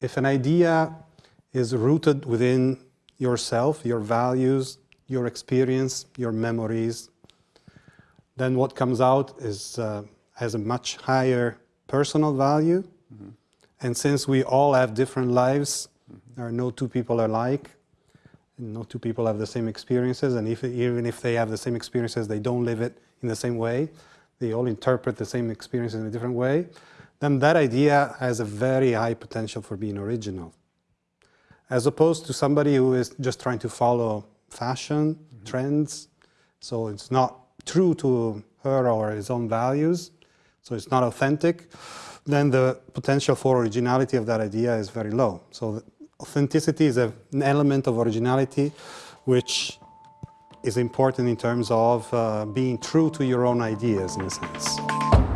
if an idea is rooted within yourself, your values, your experience, your memories, then what comes out is, uh, has a much higher personal value. Mm -hmm. And since we all have different lives, mm -hmm. there are no two people are alike, no two people have the same experiences, and if, even if they have the same experiences, they don't live it in the same way. They all interpret the same experiences in a different way. Then that idea has a very high potential for being original. As opposed to somebody who is just trying to follow fashion, mm -hmm. trends, so it's not true to her or his own values, so it's not authentic, then the potential for originality of that idea is very low. So authenticity is a, an element of originality which is important in terms of uh, being true to your own ideas in a sense.